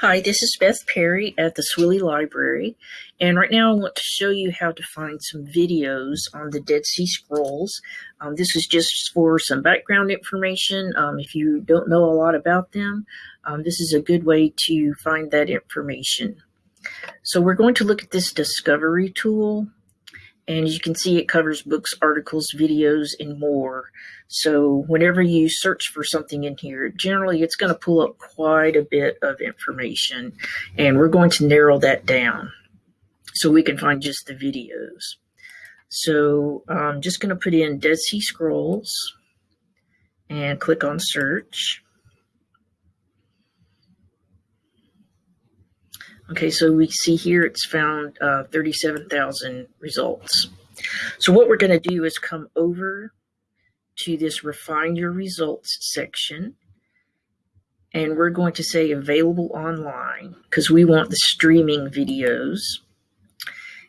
Hi, this is Beth Perry at the Swilley Library, and right now I want to show you how to find some videos on the Dead Sea Scrolls. Um, this is just for some background information. Um, if you don't know a lot about them, um, this is a good way to find that information. So we're going to look at this discovery tool. And as you can see, it covers books, articles, videos, and more. So whenever you search for something in here, generally it's going to pull up quite a bit of information. And we're going to narrow that down so we can find just the videos. So I'm just going to put in Dead Sea Scrolls and click on search. Okay, so we see here it's found uh, 37,000 results. So what we're going to do is come over to this refine your results section and we're going to say available online because we want the streaming videos.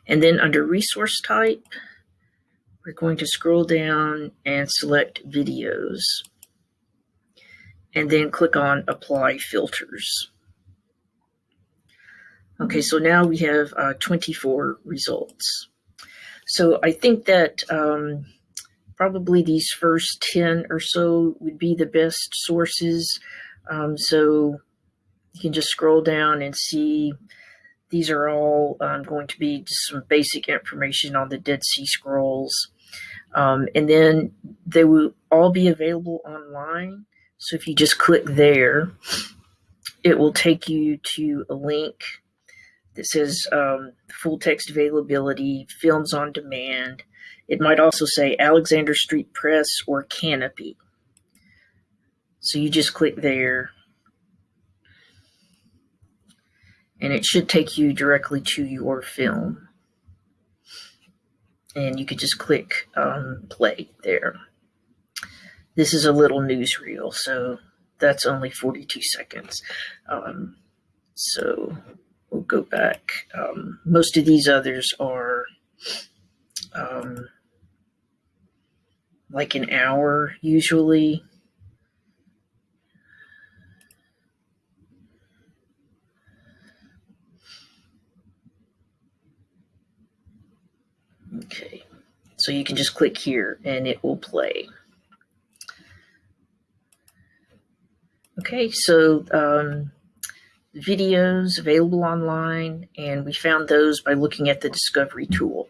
And then under resource type, we're going to scroll down and select videos and then click on apply filters. Okay, so now we have uh, 24 results. So I think that um, probably these first 10 or so would be the best sources. Um, so you can just scroll down and see these are all um, going to be just some basic information on the Dead Sea Scrolls. Um, and then they will all be available online. So if you just click there, it will take you to a link that says um, full text availability, films on demand. It might also say Alexander Street Press or Kanopy. So you just click there. And it should take you directly to your film. And you could just click um, play there. This is a little newsreel, so that's only 42 seconds. Um, so go back. Um, most of these others are um, like an hour usually. Okay, so you can just click here and it will play. Okay, so um, videos available online, and we found those by looking at the Discovery tool.